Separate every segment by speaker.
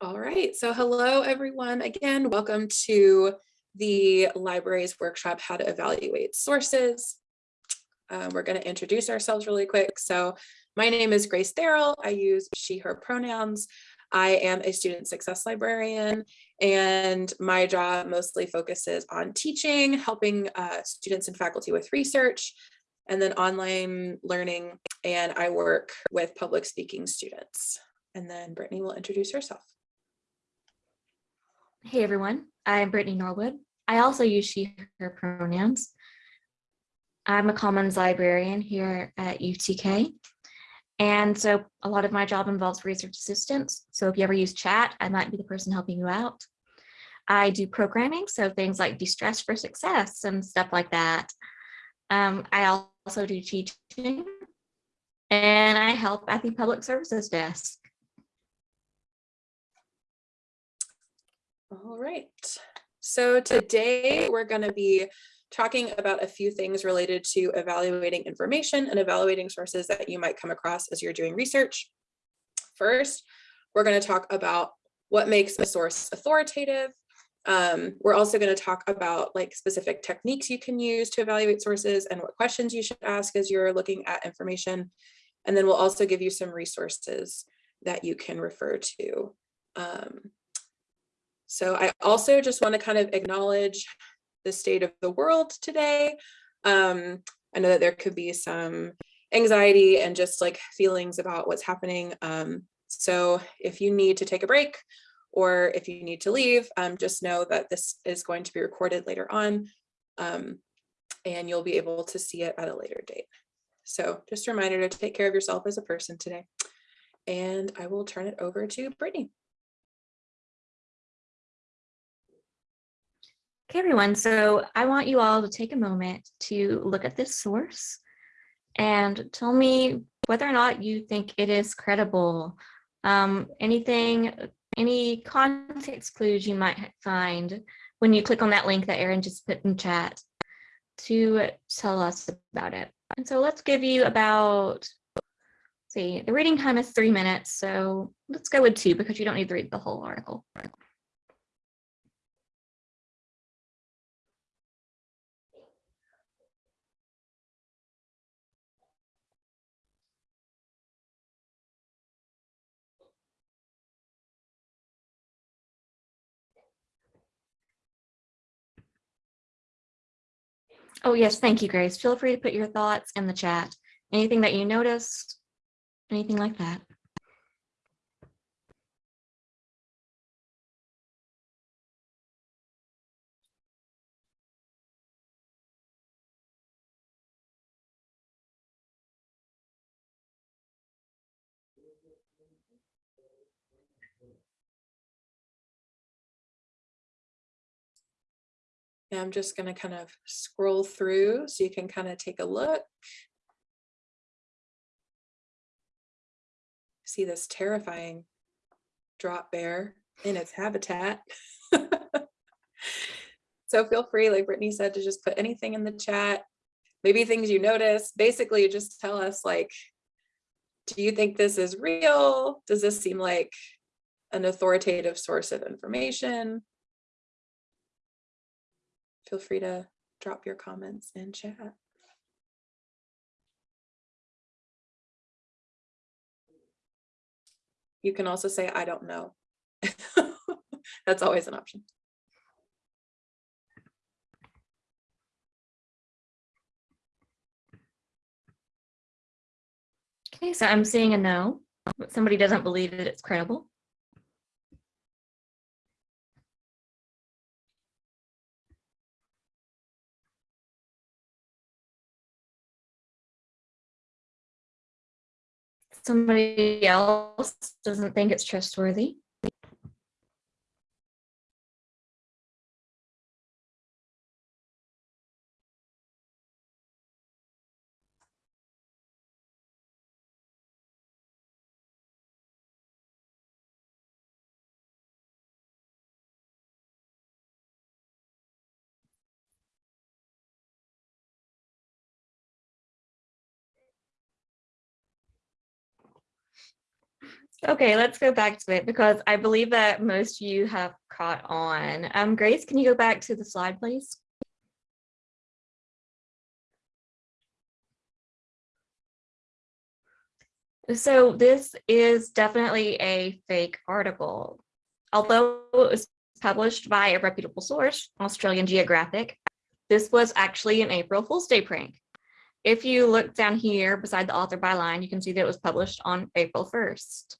Speaker 1: All right, so hello everyone. Again, welcome to the library's workshop, How to Evaluate Sources. Uh, we're going to introduce ourselves really quick. So my name is Grace Darrell. I use she, her pronouns. I am a student success librarian and my job mostly focuses on teaching, helping uh, students and faculty with research, and then online learning. And I work with public speaking students. And then Brittany will introduce herself.
Speaker 2: Hey everyone, I'm Brittany Norwood. I also use she, her pronouns. I'm a commons librarian here at UTK. And so a lot of my job involves research assistance. So if you ever use chat, I might be the person helping you out. I do programming, so things like de-stress for success and stuff like that. Um, I also do teaching and I help at the public services desk.
Speaker 1: All right. So today we're going to be talking about a few things related to evaluating information and evaluating sources that you might come across as you're doing research. First, we're going to talk about what makes a source authoritative. Um, we're also going to talk about like specific techniques you can use to evaluate sources and what questions you should ask as you're looking at information. And then we'll also give you some resources that you can refer to. Um, so I also just want to kind of acknowledge the state of the world today. Um, I know that there could be some anxiety and just like feelings about what's happening. Um, so if you need to take a break or if you need to leave, um, just know that this is going to be recorded later on um, and you'll be able to see it at a later date. So just a reminder to take care of yourself as a person today. And I will turn it over to Brittany.
Speaker 2: Okay, everyone, so I want you all to take a moment to look at this source and tell me whether or not you think it is credible. Um, anything, any context clues you might find when you click on that link that Erin just put in chat to tell us about it. And so let's give you about, see, the reading time is three minutes, so let's go with two because you don't need to read the whole article. Oh, yes, thank you, Grace. Feel free to put your thoughts in the chat. Anything that you noticed, anything like that.
Speaker 1: And I'm just going to kind of scroll through so you can kind of take a look. See this terrifying drop bear in its habitat. so feel free, like Brittany said, to just put anything in the chat, maybe things you notice. Basically, just tell us like, do you think this is real? Does this seem like an authoritative source of information? Feel free to drop your comments in chat. You can also say, I don't know. That's always an option.
Speaker 2: Okay, so I'm seeing a no. Somebody doesn't believe that it's credible. Somebody else doesn't think it's trustworthy. Okay, let's go back to it because I believe that most of you have caught on. Um, Grace, can you go back to the slide, please? So this is definitely a fake article. Although it was published by a reputable source, Australian Geographic, this was actually an April Fool's Day prank. If you look down here beside the author byline, you can see that it was published on April 1st.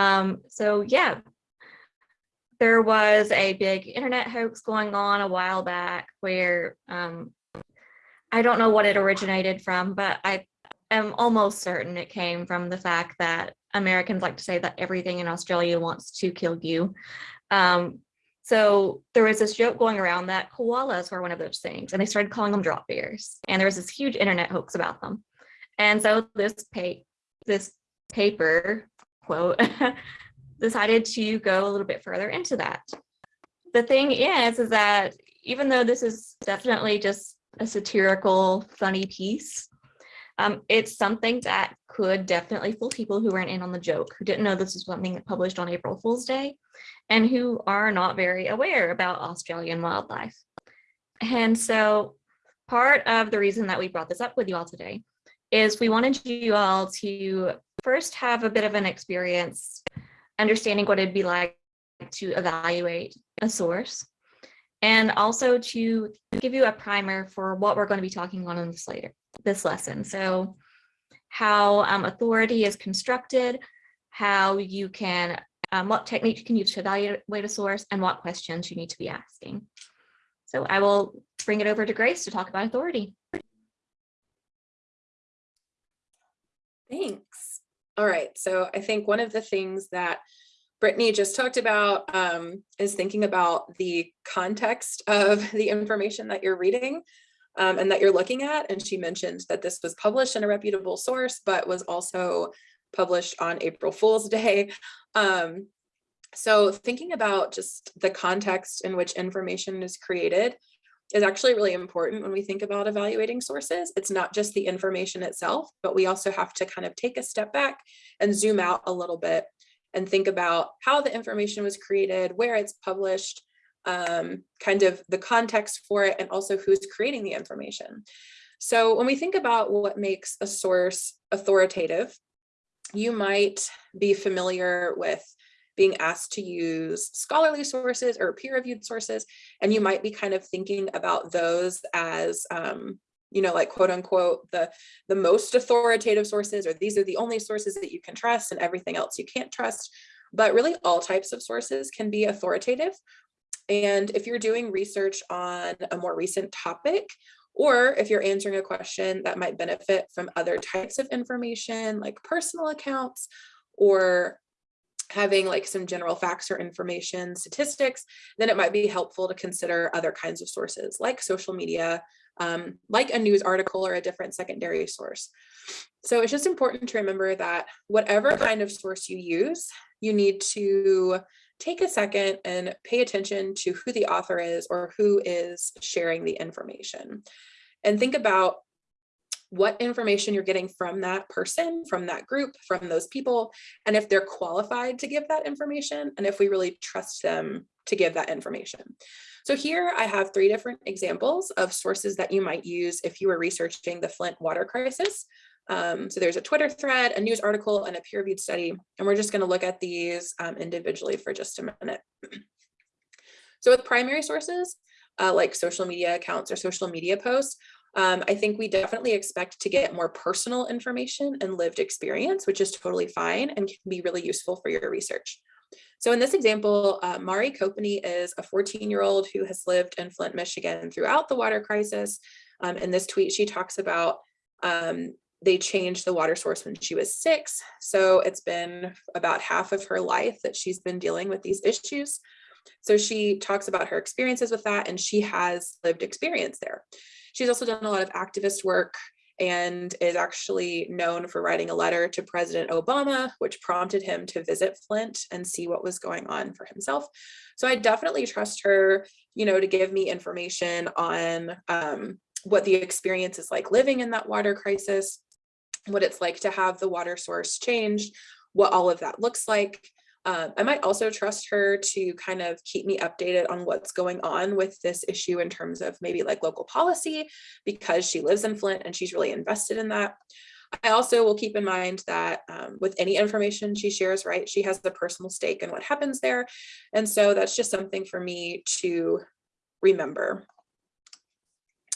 Speaker 2: Um, so yeah, there was a big internet hoax going on a while back where um, I don't know what it originated from, but I am almost certain it came from the fact that Americans like to say that everything in Australia wants to kill you. Um, so there was this joke going around that koalas were one of those things, and they started calling them drop bears. And there was this huge internet hoax about them. And so this pa this paper quote decided to go a little bit further into that. The thing is, is that even though this is definitely just a satirical, funny piece, um, it's something that could definitely fool people who weren't in on the joke, who didn't know this was something that published on April Fool's Day, and who are not very aware about Australian wildlife. And so part of the reason that we brought this up with you all today is we wanted you all to first have a bit of an experience understanding what it'd be like to evaluate a source and also to give you a primer for what we're going to be talking on in this later this lesson. So how um, authority is constructed, how you can, um, what technique you can use to evaluate a source, and what questions you need to be asking. So I will bring it over to Grace to talk about authority.
Speaker 1: Thanks. All right, so I think one of the things that Brittany just talked about um, is thinking about the context of the information that you're reading um, and that you're looking at. And she mentioned that this was published in a reputable source, but was also published on April Fool's Day. Um, so thinking about just the context in which information is created is actually really important when we think about evaluating sources. It's not just the information itself, but we also have to kind of take a step back and zoom out a little bit and think about how the information was created, where it's published, um, kind of the context for it, and also who's creating the information. So when we think about what makes a source authoritative, you might be familiar with being asked to use scholarly sources or peer-reviewed sources, and you might be kind of thinking about those as, um, you know, like quote unquote, the, the most authoritative sources, or these are the only sources that you can trust and everything else you can't trust. But really all types of sources can be authoritative. And if you're doing research on a more recent topic, or if you're answering a question that might benefit from other types of information like personal accounts or having like some general facts or information statistics, then it might be helpful to consider other kinds of sources like social media, um, like a news article or a different secondary source. So it's just important to remember that whatever kind of source you use, you need to take a second and pay attention to who the author is or who is sharing the information. And think about what information you're getting from that person, from that group, from those people, and if they're qualified to give that information, and if we really trust them to give that information. So here I have three different examples of sources that you might use if you were researching the Flint water crisis. Um, so there's a Twitter thread, a news article, and a peer-reviewed study, and we're just going to look at these um, individually for just a minute. so with primary sources, uh, like social media accounts or social media posts, um, I think we definitely expect to get more personal information and lived experience, which is totally fine and can be really useful for your research. So in this example, uh, Mari Copeny is a 14 year old who has lived in Flint, Michigan throughout the water crisis. Um, in this tweet, she talks about um, they changed the water source when she was six. So it's been about half of her life that she's been dealing with these issues. So she talks about her experiences with that and she has lived experience there. She's also done a lot of activist work and is actually known for writing a letter to President Obama, which prompted him to visit Flint and see what was going on for himself. So I definitely trust her, you know, to give me information on um, what the experience is like living in that water crisis, what it's like to have the water source changed, what all of that looks like. Um, I might also trust her to kind of keep me updated on what's going on with this issue in terms of maybe like local policy because she lives in Flint and she's really invested in that. I also will keep in mind that um, with any information she shares, right, she has the personal stake in what happens there. And so that's just something for me to remember.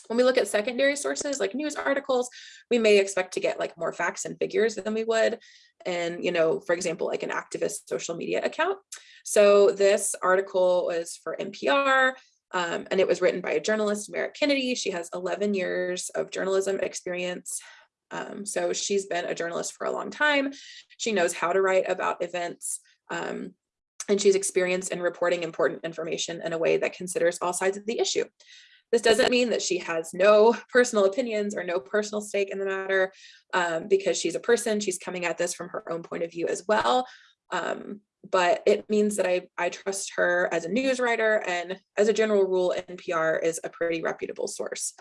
Speaker 1: When we look at secondary sources like news articles, we may expect to get like more facts and figures than we would. And, you know, for example, like an activist social media account. So this article was for NPR um, and it was written by a journalist, Merrit Kennedy. She has 11 years of journalism experience. Um, so she's been a journalist for a long time. She knows how to write about events. Um, and she's experienced in reporting important information in a way that considers all sides of the issue. This doesn't mean that she has no personal opinions or no personal stake in the matter um, because she's a person, she's coming at this from her own point of view as well. Um, but it means that I, I trust her as a news writer and as a general rule, NPR is a pretty reputable source.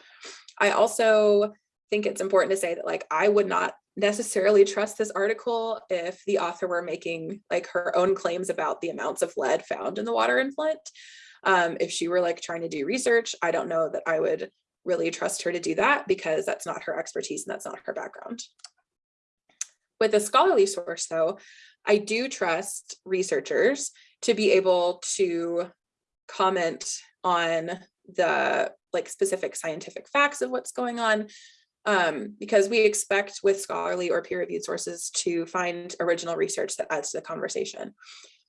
Speaker 1: I also think it's important to say that like I would not necessarily trust this article if the author were making like her own claims about the amounts of lead found in the water in Flint. Um, if she were like trying to do research, I don't know that I would really trust her to do that because that's not her expertise and that's not her background. With a scholarly source though, I do trust researchers to be able to comment on the like specific scientific facts of what's going on um, because we expect with scholarly or peer-reviewed sources to find original research that adds to the conversation.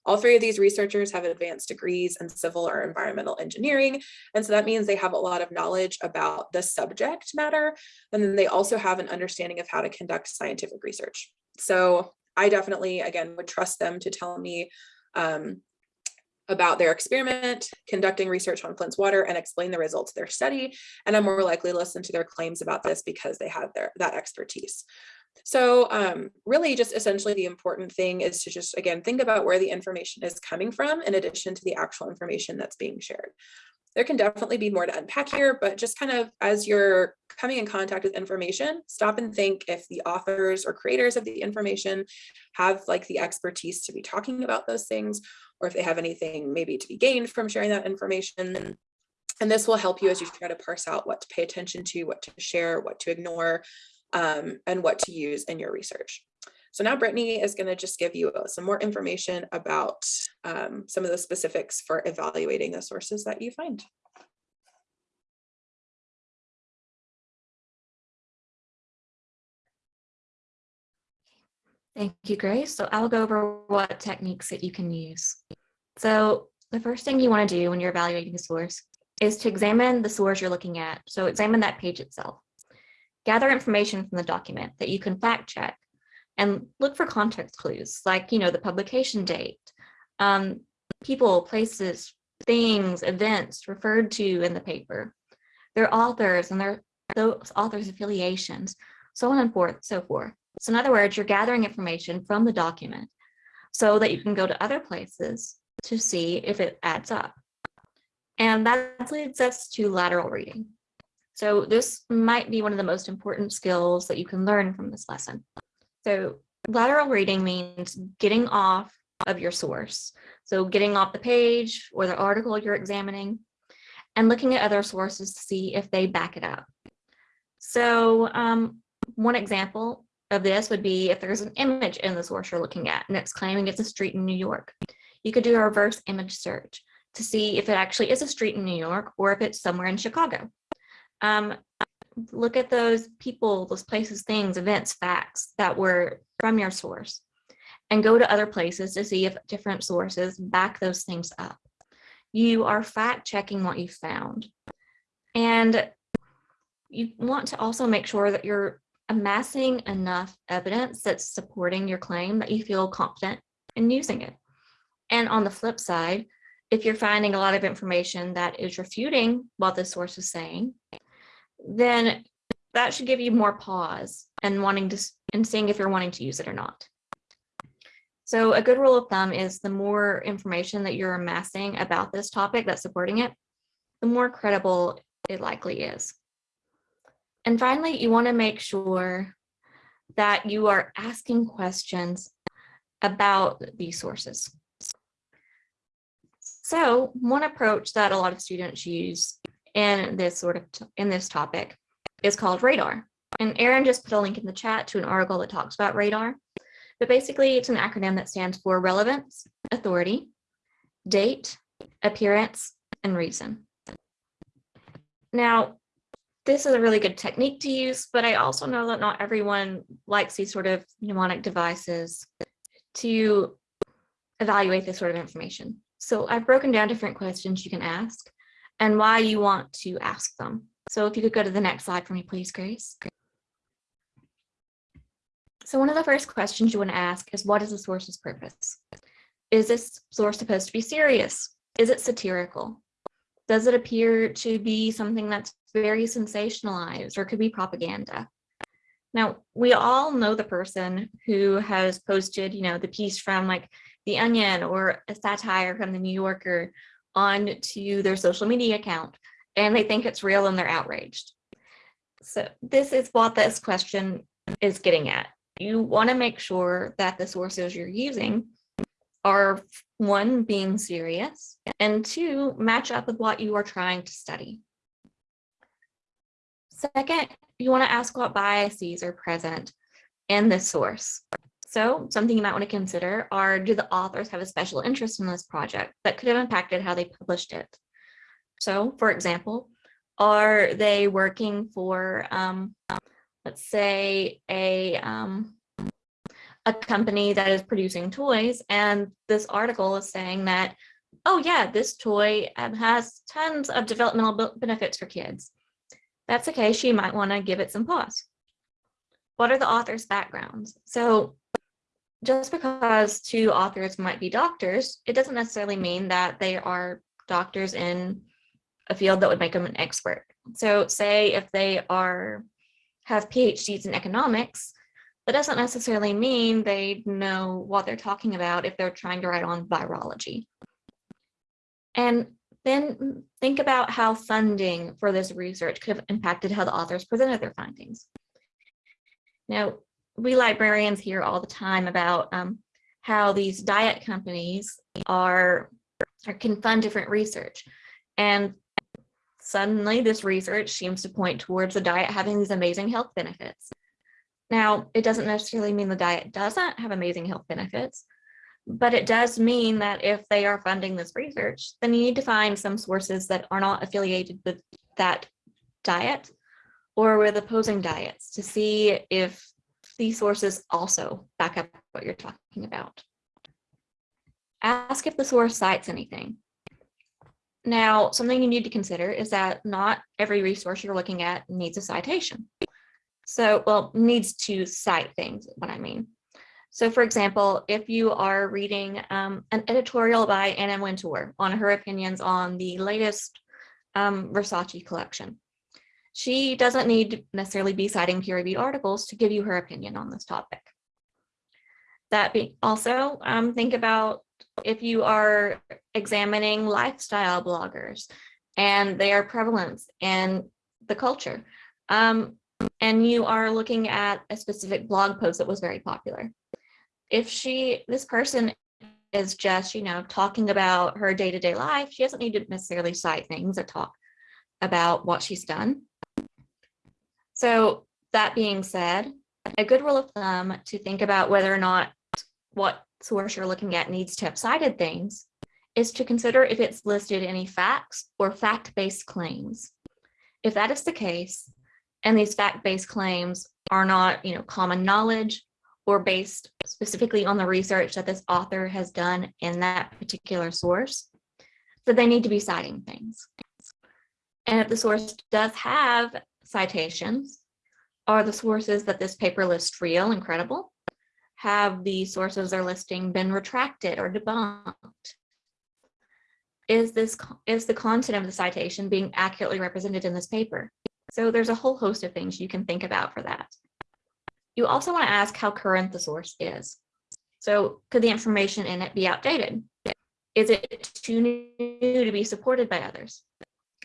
Speaker 1: All three of these researchers have advanced degrees in civil or environmental engineering. And so that means they have a lot of knowledge about the subject matter. And then they also have an understanding of how to conduct scientific research. So I definitely, again, would trust them to tell me um, about their experiment, conducting research on Flint's water and explain the results of their study. And I'm more likely to listen to their claims about this because they have their that expertise. So um, really just essentially the important thing is to just, again, think about where the information is coming from in addition to the actual information that's being shared. There can definitely be more to unpack here, but just kind of as you're coming in contact with information, stop and think if the authors or creators of the information have like the expertise to be talking about those things, or if they have anything maybe to be gained from sharing that information. And this will help you as you try to parse out what to pay attention to, what to share, what to ignore, um, and what to use in your research. So now Brittany is going to just give you some more information about um, some of the specifics for evaluating the sources that you find.
Speaker 2: Thank you, Grace. So I'll go over what techniques that you can use. So the first thing you want to do when you're evaluating a source is to examine the source you're looking at. So examine that page itself. Gather information from the document that you can fact check and look for context clues like, you know, the publication date, um, people, places, things, events referred to in the paper, their authors and their those authors affiliations, so on and forth, so forth. So in other words, you're gathering information from the document so that you can go to other places to see if it adds up. And that leads us to lateral reading. So this might be one of the most important skills that you can learn from this lesson. So lateral reading means getting off of your source. So getting off the page or the article you're examining and looking at other sources to see if they back it up. So um, one example of this would be if there's an image in the source you're looking at and it's claiming it's a street in New York. You could do a reverse image search to see if it actually is a street in New York or if it's somewhere in Chicago. Um, look at those people, those places, things, events, facts that were from your source and go to other places to see if different sources back those things up. You are fact checking what you found. And you want to also make sure that you're amassing enough evidence that's supporting your claim that you feel confident in using it. And on the flip side, if you're finding a lot of information that is refuting what the source is saying, then that should give you more pause and wanting to and seeing if you're wanting to use it or not. So a good rule of thumb is the more information that you're amassing about this topic that's supporting it, the more credible it likely is. And finally, you want to make sure that you are asking questions about these sources. So one approach that a lot of students use in this sort of, in this topic is called radar. And Erin just put a link in the chat to an article that talks about radar. But basically it's an acronym that stands for relevance, authority, date, appearance, and reason. Now, this is a really good technique to use, but I also know that not everyone likes these sort of mnemonic devices to evaluate this sort of information. So I've broken down different questions you can ask and why you want to ask them. So if you could go to the next slide for me, please, Grace. So one of the first questions you want to ask is what is the source's purpose? Is this source supposed to be serious? Is it satirical? Does it appear to be something that's very sensationalized or could be propaganda? Now, we all know the person who has posted, you know, the piece from like The Onion or a satire from the New Yorker on to their social media account, and they think it's real and they're outraged. So this is what this question is getting at. You want to make sure that the sources you're using are one, being serious, and two, match up with what you are trying to study. Second, you want to ask what biases are present in the source. So something you might want to consider are, do the authors have a special interest in this project that could have impacted how they published it? So for example, are they working for, um, let's say, a, um, a company that is producing toys and this article is saying that, oh yeah, this toy um, has tons of developmental benefits for kids. That's the case, you might want to give it some pause. What are the author's backgrounds? So just because two authors might be doctors, it doesn't necessarily mean that they are doctors in a field that would make them an expert. So say if they are have PhDs in economics, that doesn't necessarily mean they know what they're talking about if they're trying to write on virology. And then think about how funding for this research could have impacted how the authors presented their findings. Now, we librarians hear all the time about um, how these diet companies are or can fund different research. And suddenly this research seems to point towards the diet having these amazing health benefits. Now, it doesn't necessarily mean the diet doesn't have amazing health benefits, but it does mean that if they are funding this research, then you need to find some sources that are not affiliated with that diet or with opposing diets to see if these sources also back up what you're talking about. Ask if the source cites anything. Now, something you need to consider is that not every resource you're looking at needs a citation. So, well, needs to cite things, what I mean. So for example, if you are reading um, an editorial by Anna Wintour on her opinions on the latest um, Versace collection, she doesn't need to necessarily be citing peer-reviewed articles to give you her opinion on this topic. That be also um, think about if you are examining lifestyle bloggers and their prevalence in the culture. Um, and you are looking at a specific blog post that was very popular. If she, this person is just, you know, talking about her day-to-day life, she doesn't need to necessarily cite things that talk about what she's done. So that being said, a good rule of thumb to think about whether or not what source you're looking at needs to have cited things is to consider if it's listed any facts or fact-based claims. If that is the case, and these fact-based claims are not, you know, common knowledge or based specifically on the research that this author has done in that particular source, that they need to be citing things. And if the source does have citations, are the sources that this paper lists real and credible? Have the sources they're listing been retracted or debunked? Is this is the content of the citation being accurately represented in this paper? So there's a whole host of things you can think about for that. You also want to ask how current the source is. So could the information in it be outdated? Is it too new to be supported by others?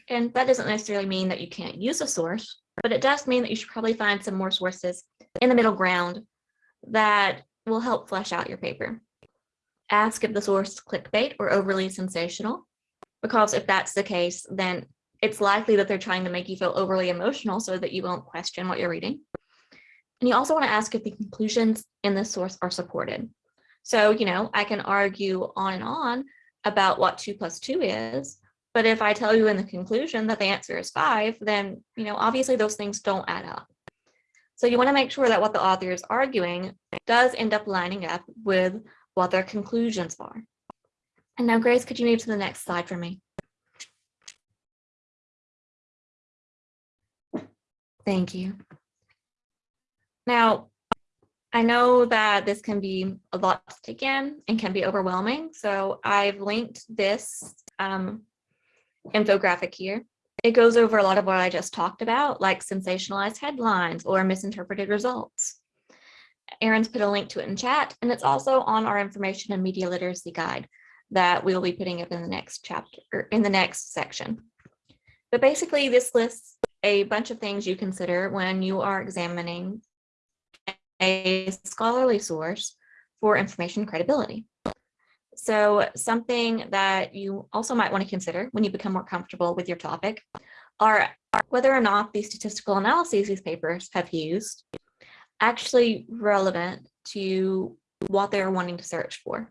Speaker 2: And that doesn't necessarily mean that you can't use a source, but it does mean that you should probably find some more sources in the middle ground that will help flesh out your paper. ask if the source is clickbait or overly sensational, because if that's the case, then it's likely that they're trying to make you feel overly emotional so that you won't question what you're reading. And you also want to ask if the conclusions in the source are supported. So, you know, I can argue on and on about what two plus two is, but if I tell you in the conclusion that the answer is five, then, you know, obviously those things don't add up. So you want to make sure that what the author is arguing does end up lining up with what their conclusions are. And now, Grace, could you move to the next slide for me? Thank you. Now, I know that this can be a lot to take in and can be overwhelming. So I've linked this um, infographic here. It goes over a lot of what I just talked about, like sensationalized headlines or misinterpreted results. Erin's put a link to it in chat, and it's also on our information and media literacy guide that we'll be putting up in the next chapter, or in the next section. But basically, this lists a bunch of things you consider when you are examining a scholarly source for information credibility. So something that you also might want to consider when you become more comfortable with your topic are whether or not the statistical analyses these papers have used actually relevant to what they're wanting to search for.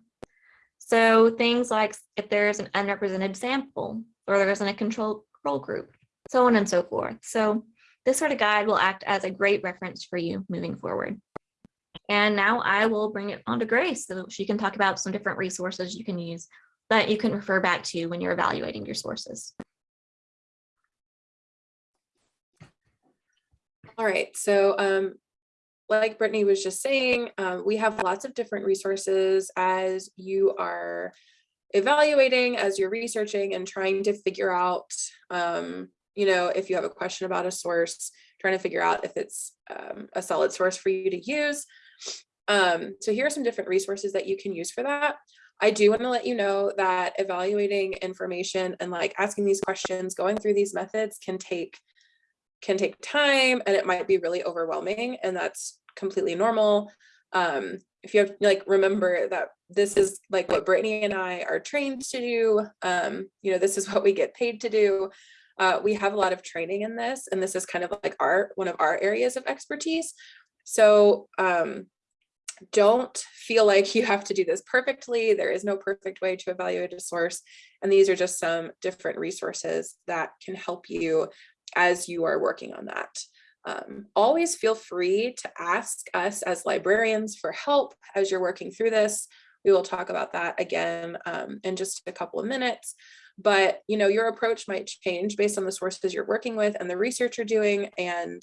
Speaker 2: So things like if there's an unrepresented sample or there isn't a control group, so on and so forth. So this sort of guide will act as a great reference for you moving forward. And now I will bring it on to Grace so she can talk about some different resources you can use that you can refer back to when you're evaluating your sources.
Speaker 1: All right, so um, like Brittany was just saying, um, we have lots of different resources as you are evaluating, as you're researching and trying to figure out, um, you know, if you have a question about a source, trying to figure out if it's um, a solid source for you to use. Um, so here are some different resources that you can use for that. I do want to let you know that evaluating information and like asking these questions, going through these methods can take can take time and it might be really overwhelming and that's completely normal. Um, if you have like remember that this is like what Brittany and I are trained to do. Um, you know, this is what we get paid to do. Uh, we have a lot of training in this and this is kind of like our one of our areas of expertise. So um, don't feel like you have to do this perfectly. There is no perfect way to evaluate a source. And these are just some different resources that can help you as you are working on that. Um, always feel free to ask us as librarians for help as you're working through this. We will talk about that again um, in just a couple of minutes. But you know, your approach might change based on the sources you're working with and the research you're doing. And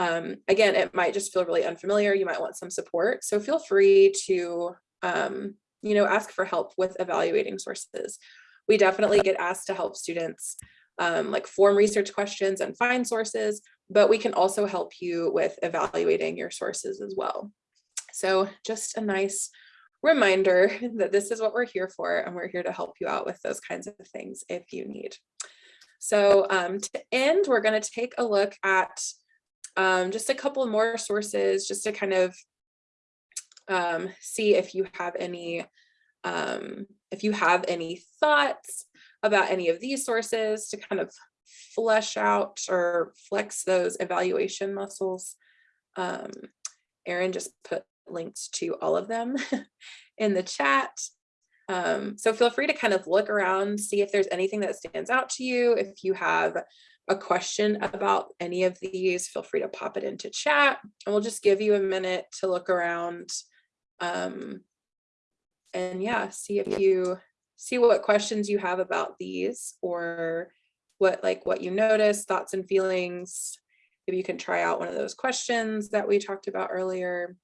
Speaker 1: um, again, it might just feel really unfamiliar. You might want some support. So feel free to, um, you know, ask for help with evaluating sources. We definitely get asked to help students um, like form research questions and find sources, but we can also help you with evaluating your sources as well. So just a nice reminder that this is what we're here for and we're here to help you out with those kinds of things if you need. So um, to end, we're going to take a look at um, just a couple more sources just to kind of um, see if you have any um, if you have any thoughts about any of these sources to kind of flesh out or flex those evaluation muscles. Um, Erin just put links to all of them in the chat. Um, so feel free to kind of look around, see if there's anything that stands out to you. If you have a question about any of these, feel free to pop it into chat and we'll just give you a minute to look around. Um, and yeah, see if you see what questions you have about these or what like what you notice, thoughts and feelings. Maybe you can try out one of those questions that we talked about earlier.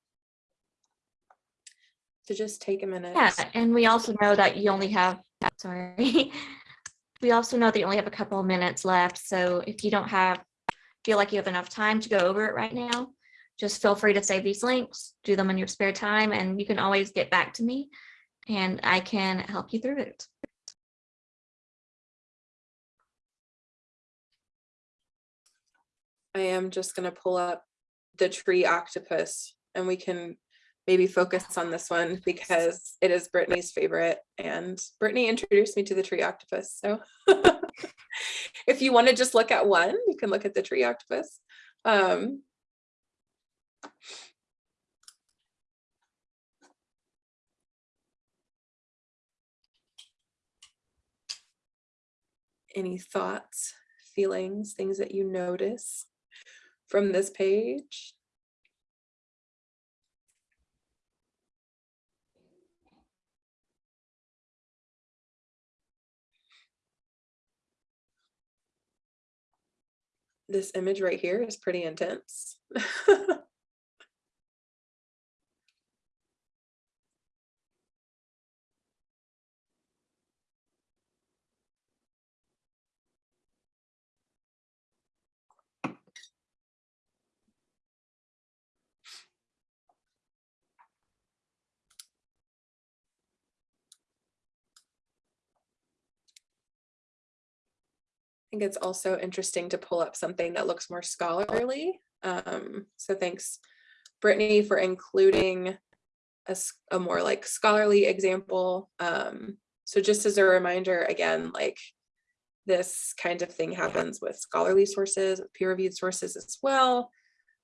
Speaker 1: To just take a minute.
Speaker 2: Yeah, and we also know that you only have, sorry, we also know that you only have a couple of minutes left. So if you don't have, feel like you have enough time to go over it right now, just feel free to save these links, do them in your spare time, and you can always get back to me and I can help you through it.
Speaker 1: I am just going to pull up the tree octopus and we can maybe focus on this one because it is Brittany's favorite and Brittany introduced me to the tree octopus. So if you want to just look at one, you can look at the tree octopus. Um, any thoughts, feelings, things that you notice from this page? This image right here is pretty intense. think it's also interesting to pull up something that looks more scholarly. Um, so thanks, Brittany, for including a more like scholarly example. Um, so just as a reminder, again, like this kind of thing happens with scholarly sources, peer-reviewed sources as well.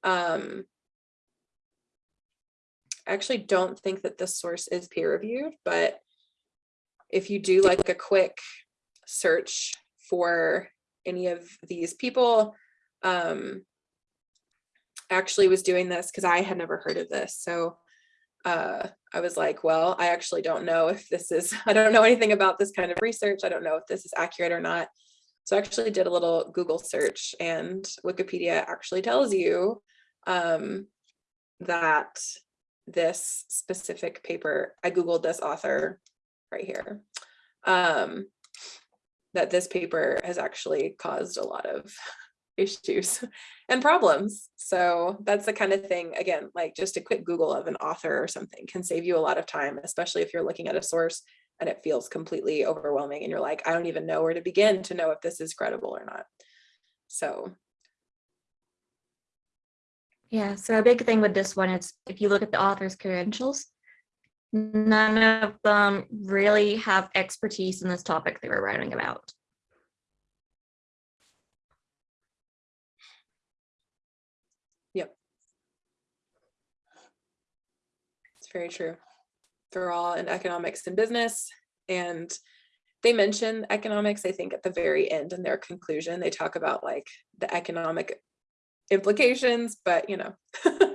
Speaker 1: Um, I actually don't think that this source is peer-reviewed, but if you do like a quick search for any of these people. Um, actually was doing this because I had never heard of this. So uh, I was like, well, I actually don't know if this is, I don't know anything about this kind of research. I don't know if this is accurate or not. So I actually did a little Google search and Wikipedia actually tells you um, that this specific paper, I Googled this author right here. Um, that this paper has actually caused a lot of issues and problems. So that's the kind of thing, again, like just a quick Google of an author or something can save you a lot of time, especially if you're looking at a source and it feels completely overwhelming and you're like, I don't even know where to begin to know if this is credible or not. So
Speaker 2: Yeah, so a big thing with this one is if you look at the author's credentials, none of them really have expertise in this topic they were writing about. Yep.
Speaker 1: It's very true. They're all in economics and business and they mention economics, I think at the very end in their conclusion, they talk about like the economic implications, but you know,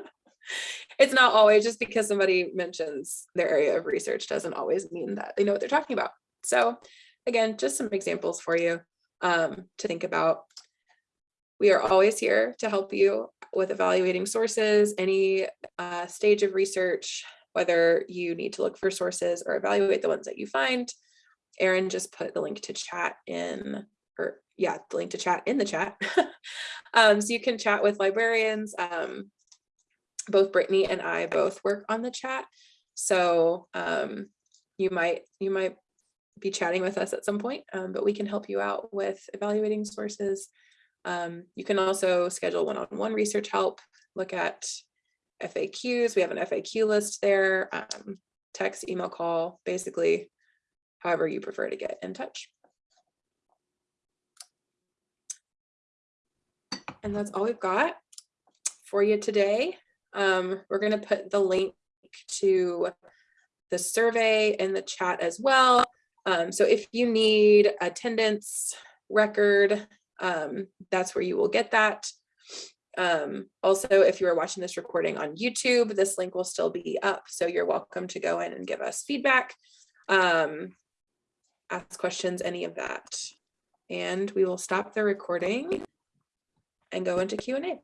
Speaker 1: it's not always just because somebody mentions their area of research doesn't always mean that they know what they're talking about. So again, just some examples for you um, to think about. We are always here to help you with evaluating sources, any uh, stage of research, whether you need to look for sources or evaluate the ones that you find. Erin just put the link to chat in, or yeah, the link to chat in the chat. um, so you can chat with librarians. Um, both Brittany and I both work on the chat. So um, you might you might be chatting with us at some point, um, but we can help you out with evaluating sources. Um, you can also schedule one-on-one research help, look at FAQs. We have an FAQ list there, um, text, email, call, basically however you prefer to get in touch. And that's all we've got for you today. Um, we're going to put the link to the survey in the chat as well. Um, so if you need attendance record, um, that's where you will get that. Um, also, if you are watching this recording on YouTube, this link will still be up. So you're welcome to go in and give us feedback, um, ask questions, any of that. And we will stop the recording and go into Q&A.